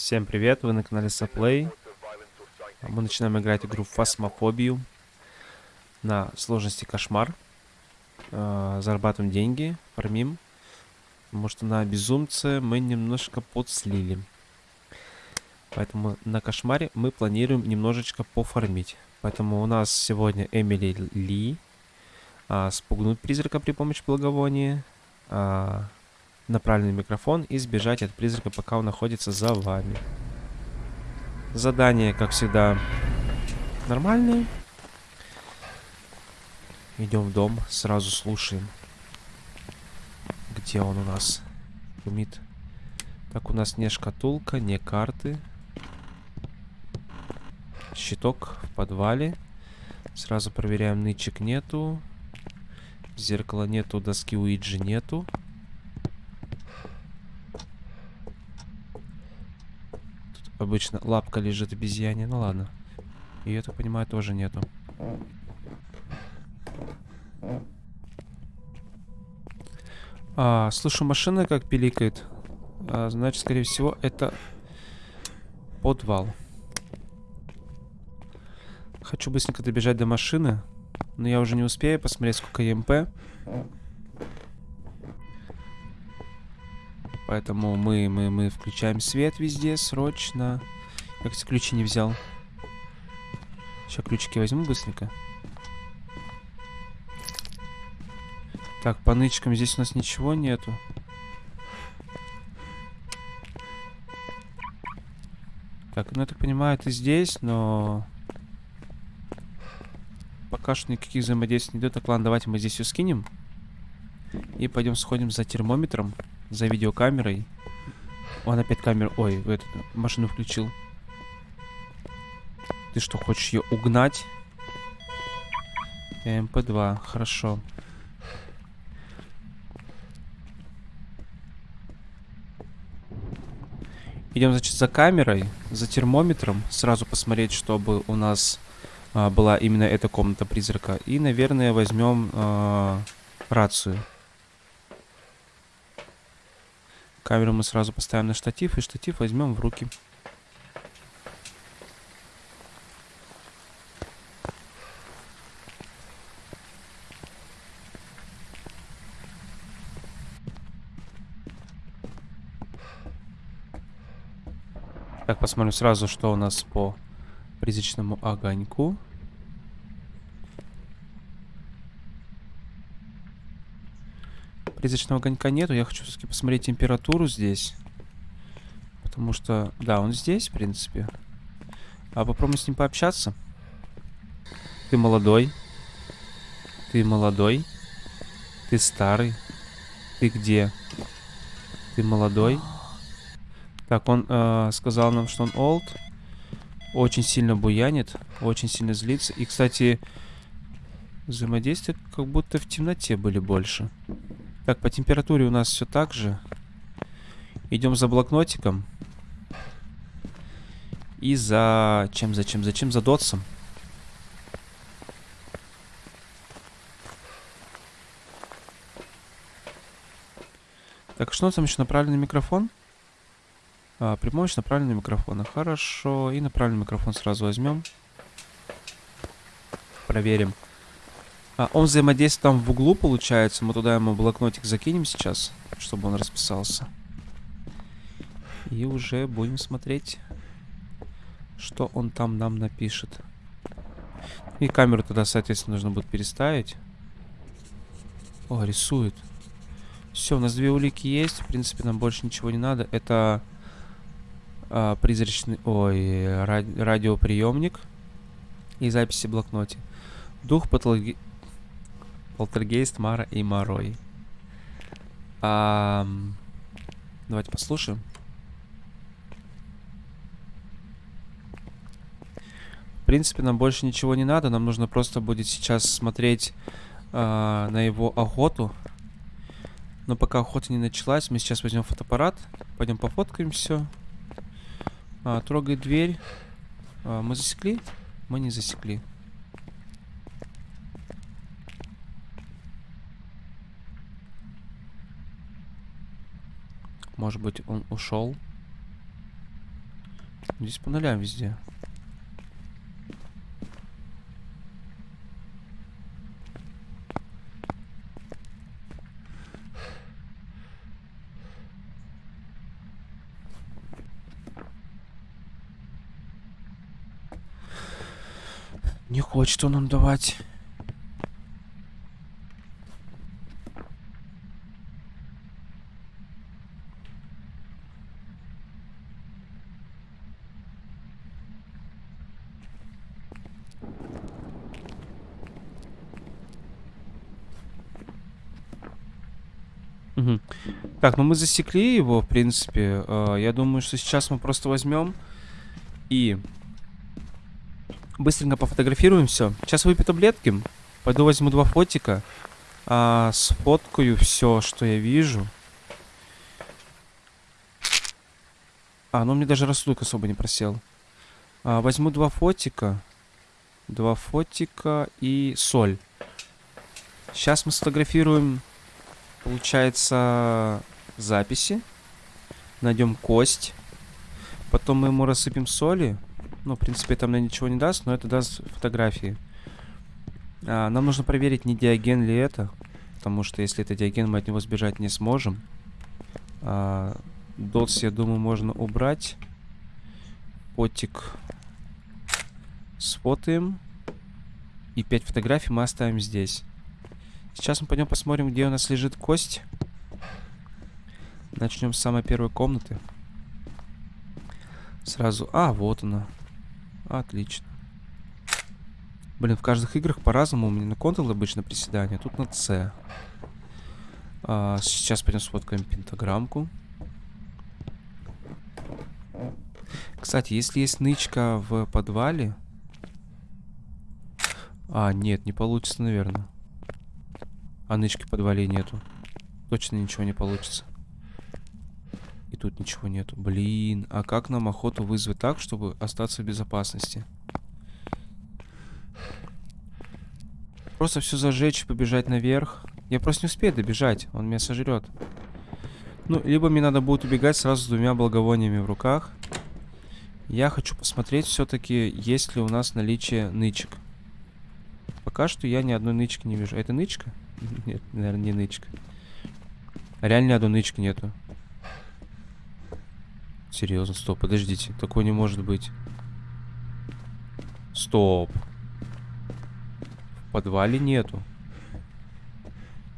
Всем привет, вы на канале Саплей. Мы начинаем играть игру Фасмофобию на сложности Кошмар. Э, зарабатываем деньги, фармим. Потому что на Безумце мы немножко подслили. Поэтому на Кошмаре мы планируем немножечко пофармить. Поэтому у нас сегодня Эмили Ли. А, спугнуть призрака при помощи благовония. А, на правильный микрофон и сбежать от призрака, пока он находится за вами. Задание, как всегда, нормальное. Идем в дом, сразу слушаем. Где он у нас? Шумит. Так, у нас не шкатулка, не карты. Щиток в подвале. Сразу проверяем, нычек нету. Зеркала нету, доски Уиджи нету. Обычно лапка лежит обезьяне. Ну ладно. И я так понимаю, тоже нету. А, слышу, машина как пиликает. А, значит, скорее всего, это подвал. Хочу быстренько добежать до машины. Но я уже не успею посмотреть, сколько ЕМП. Поэтому мы, мы, мы включаем свет везде срочно. Я, кстати, ключи не взял. Сейчас ключики возьму быстренько. Так, по нычкам здесь у нас ничего нету. Так, ну я так понимаю, это здесь, но... Пока что никаких взаимодействий не идет. Так, ладно, давайте мы здесь все скинем. И пойдем сходим за термометром за видеокамерой. Он опять камеру... Ой, в эту машину включил. Ты что, хочешь ее угнать? МП-2, хорошо. Идем, значит, за камерой, за термометром. Сразу посмотреть, чтобы у нас а, была именно эта комната призрака. И, наверное, возьмем а, рацию. Камеру мы сразу поставим на штатив, и штатив возьмем в руки. Так, посмотрим сразу, что у нас по призрачному огоньку. Призрачного огонька нету. Я хочу все-таки посмотреть температуру здесь. Потому что, да, он здесь, в принципе. А попробуем с ним пообщаться. Ты молодой. Ты молодой. Ты старый. Ты где? Ты молодой. Так, он э, сказал нам, что он old. Очень сильно буянит. Очень сильно злится. И, кстати, взаимодействия как будто в темноте были больше. Так, по температуре у нас все так же. Идем за блокнотиком. И за... Чем, зачем, зачем? За дотсом. Так, что там еще? Направленный микрофон? А, при помощи направленного микрофона. Хорошо. И направленный микрофон сразу возьмем. Проверим. А, он взаимодействует там в углу, получается. Мы туда ему блокнотик закинем сейчас, чтобы он расписался. И уже будем смотреть, что он там нам напишет. И камеру тогда, соответственно, нужно будет переставить. О, рисует. Все, у нас две улики есть. В принципе, нам больше ничего не надо. Это а, призрачный... Ой, ради... радиоприемник и записи в блокноте. Дух патологи... Полтергейст, Мара и Марой. А, давайте послушаем. В принципе, нам больше ничего не надо. Нам нужно просто будет сейчас смотреть а, на его охоту. Но пока охота не началась, мы сейчас возьмем фотоаппарат. Пойдем пофоткаем все. А, трогает дверь. А, мы засекли? Мы не засекли. Может быть, он ушел. Здесь по нулям везде. Не хочет он нам давать. Так, ну мы засекли его, в принципе. Э, Я думаю, что сейчас мы просто возьмем и быстренько пофотографируем все. Сейчас выпью таблетки. Пойду возьму два фотика. а, сфоткаю все, что я вижу. А, ну мне даже рассудок особо не просел. А, возьму два фотика. Два фотика и соль. Сейчас мы сфотографируем, получается, записи. Найдем кость. Потом мы ему рассыпем соли. Ну, в принципе, это мне ничего не даст, но это даст фотографии. А, нам нужно проверить, не диаген ли это. Потому что если это диаген, мы от него сбежать не сможем. А, дотс, я думаю, можно убрать. Потик сфотаем. И 5 фотографий мы оставим здесь. Сейчас мы пойдем посмотрим, где у нас лежит кость. Начнем с самой первой комнаты. Сразу... А, вот она. Отлично. Блин, в каждых играх по-разному. У меня на Ctrl обычно приседание, тут на C. А, сейчас пойдем сфоткаем пентаграммку. Кстати, если есть нычка в подвале... А, нет, не получится, наверное. А нычки подвале нету. Точно ничего не получится. И тут ничего нету. Блин, а как нам охоту вызвать так, чтобы остаться в безопасности? Просто все зажечь, побежать наверх. Я просто не успею добежать, он меня сожрет. Ну, либо мне надо будет убегать сразу с двумя благовониями в руках. Я хочу посмотреть все-таки, есть ли у нас наличие нычек. Пока что я ни одной нычки не вижу. Это нычка? Нет, наверное, не нычка. Реально ни одной нычки нету. Серьезно, стоп, подождите. Такое не может быть. Стоп. В подвале нету.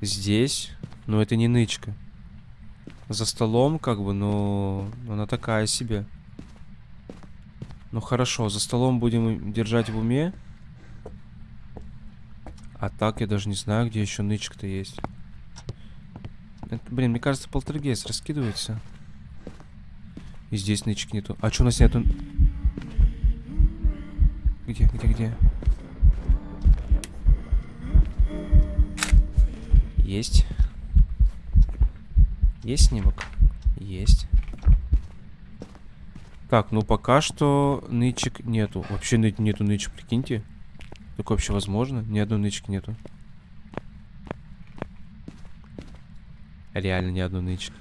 Здесь. Но это не нычка. За столом, как бы, но она такая себе. Ну хорошо, за столом будем держать в уме. А так я даже не знаю, где еще нычка-то есть. Это, блин, мне кажется, полтергейст раскидывается. И здесь нычек нету. А что у нас нету? Где, где, где? Есть. Есть снимок? Есть. Так, ну пока что нычек нету. Вообще нету нычек, прикиньте. Такое вообще возможно? Ни одной нычки нету. Реально ни одной нычки.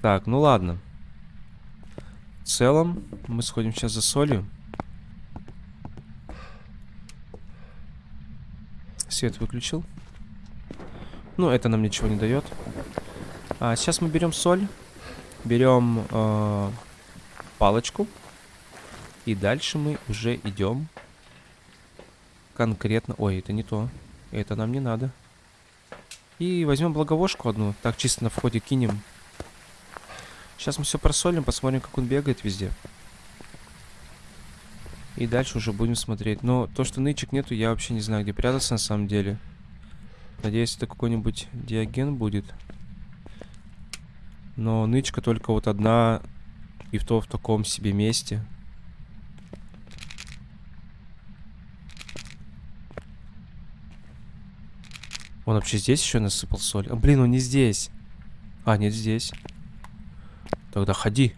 Так, ну ладно. В целом, мы сходим сейчас за солью. Свет выключил. Ну, это нам ничего не дает. А, сейчас мы берем соль. Берем э, палочку. И дальше мы уже идем конкретно... Ой, это не то. Это нам не надо. И возьмем благовошку одну. Так, чисто на входе кинем. Сейчас мы все просолим, посмотрим, как он бегает везде. И дальше уже будем смотреть. Но то, что нычек нету, я вообще не знаю, где прятаться на самом деле. Надеюсь, это какой-нибудь диаген будет. Но нычка только вот одна и в то в таком себе месте. Он вообще здесь еще насыпал соль? А, блин, он не здесь. А, нет, здесь. Тогда ходи.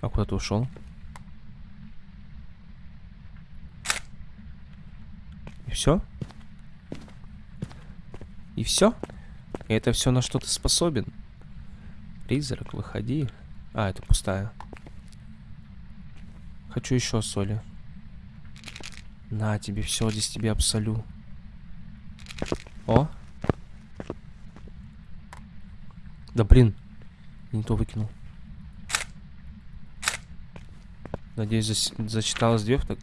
А куда ты ушел? И все? И все? Это все на что ты способен? Призрак, выходи. А, это пустая. Хочу еще соли. На тебе, все, здесь тебе абсолю. О. Да блин. Не то выкинул. Надеюсь, зас зачиталось две. Так...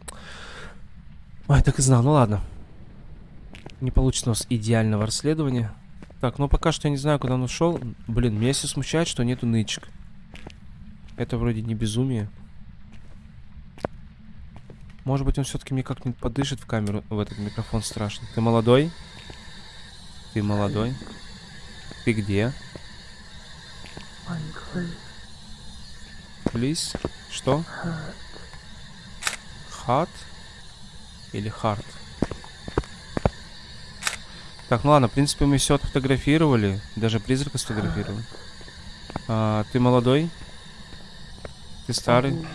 Ой, так и знал. Ну ладно. Не получится у нас идеального расследования. Так, ну пока что я не знаю, куда он ушел. Блин, меня все смущает, что нету нычек. Это вроде не безумие. Может быть, он все-таки мне как-нибудь подышит в камеру, в этот микрофон страшно. Ты молодой? Ты молодой? Ты где? Please? Что? Hot? Или hard? Так, ну ладно, в принципе, мы все отфотографировали. Даже призрака сфотографировали. А, ты молодой? Ты старый?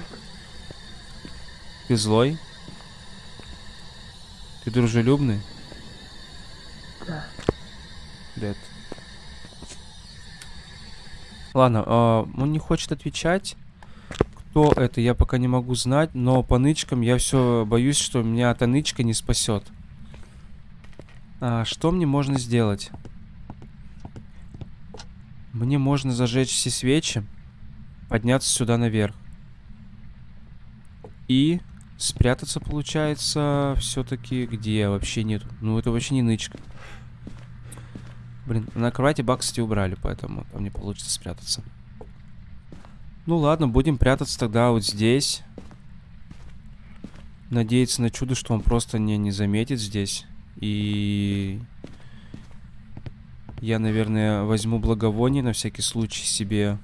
Ты злой? Ты дружелюбный? Да. Дед. Ладно, а, он не хочет отвечать. Кто это, я пока не могу знать, но по нычкам я все боюсь, что меня эта нычка не спасет. А, что мне можно сделать? Мне можно зажечь все свечи, подняться сюда наверх. И спрятаться, получается, все-таки где вообще нет. Ну, это вообще не нычка. Блин, на кровати баг, кстати, убрали, поэтому там не получится спрятаться. Ну ладно, будем прятаться тогда вот здесь. Надеяться на чудо, что он просто не, не заметит здесь. И... Я, наверное, возьму благовоние на всякий случай себе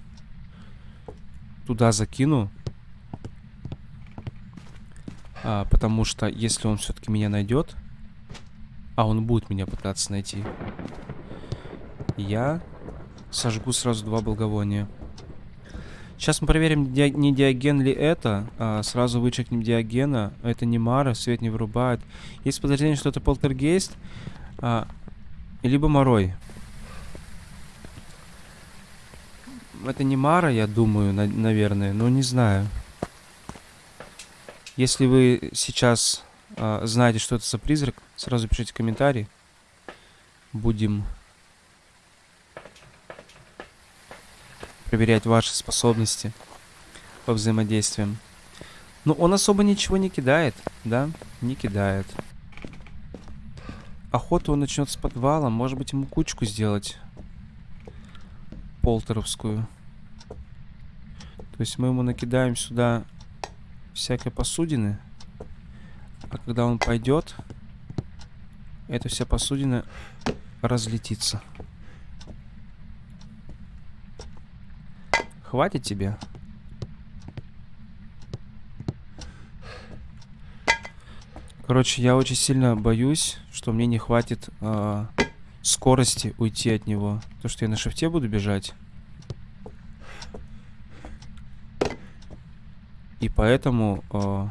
туда закину. А, потому что если он все-таки меня найдет, а он будет меня пытаться найти, я сожгу сразу два благовония. Сейчас мы проверим, не диаген ли это. А, сразу вычекнем диагена. Это не Мара, свет не вырубает. Есть подозрение, что это полтергейст. А, либо Морой. Это не Мара, я думаю, на наверное, но не знаю. Если вы сейчас а, знаете, что это за призрак, сразу пишите комментарий. Будем проверять ваши способности по взаимодействиям. Но он особо ничего не кидает, да? Не кидает. Охоту он начнет с подвала. Может быть, ему кучку сделать. Полтеровскую. То есть мы ему накидаем сюда всякой посудины. А когда он пойдет, эта вся посудина разлетится. Хватит тебе? Короче, я очень сильно боюсь, что мне не хватит э, скорости уйти от него. То, что я на шифте буду бежать. И поэтому... Э,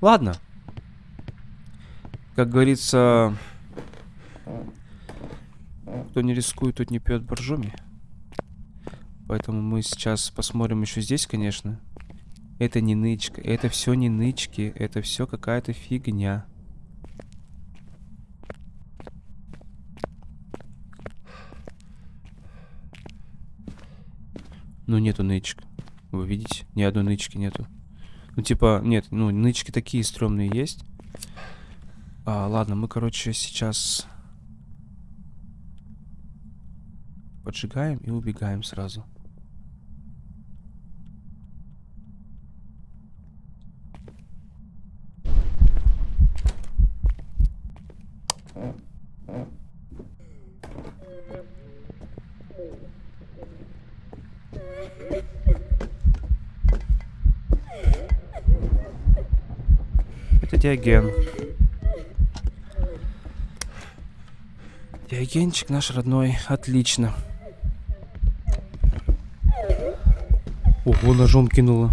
ладно. Как говорится... Кто не рискует, тот не пьет боржоми. Поэтому мы сейчас посмотрим еще здесь, конечно. Это не нычка. Это все не нычки. Это все какая-то фигня. Ну, нету нычек. Вы видите? Ни одной нычки нету. Ну, типа, нет, ну, нычки такие стрёмные есть. А, ладно, мы, короче, сейчас... Поджигаем и убегаем сразу. Это Диоген. Диогенчик наш родной. Отлично. Ого, ножом кинула.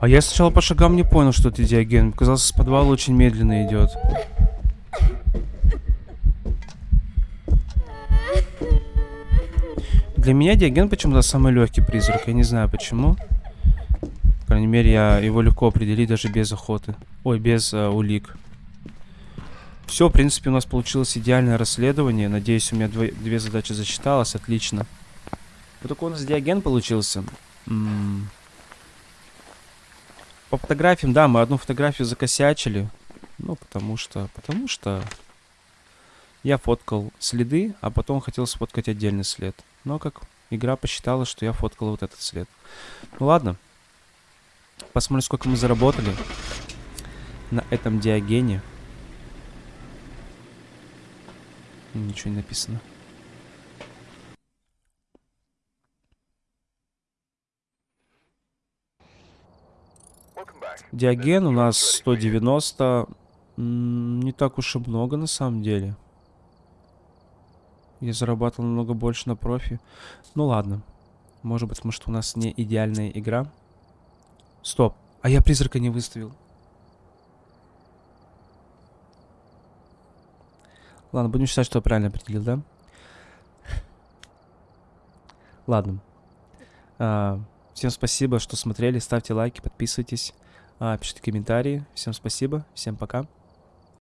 А я сначала по шагам не понял, что это диаген. Казалось, с подвала очень медленно идет. Для меня диаген почему-то самый легкий призрак. Я не знаю почему. По крайней мере, я его легко определить даже без охоты. Ой, без э, улик. Все, в принципе, у нас получилось идеальное расследование. Надеюсь, у меня дво- две задачи зачиталось. Отлично. Вот такой у нас диаген получился. М. По фотографиям, да, мы одну фотографию закосячили. Ну, потому что... Потому что... Я фоткал следы, а потом хотел сфоткать отдельный след. Но как игра посчитала, что я фоткал вот этот след. Ну ладно. Посмотрим, сколько мы заработали на этом диагене. Ничего не написано. Диаген у нас 190. М, Не так уж и много на самом деле. Я зарабатывал намного больше на профи. Ну ладно. Может быть, что у нас не идеальная игра. Стоп. А я призрака не выставил. Ладно, будем считать, что я правильно определил, да? Ладно. А, всем спасибо, что смотрели. Ставьте лайки, подписывайтесь, а, пишите комментарии. Всем спасибо, всем пока.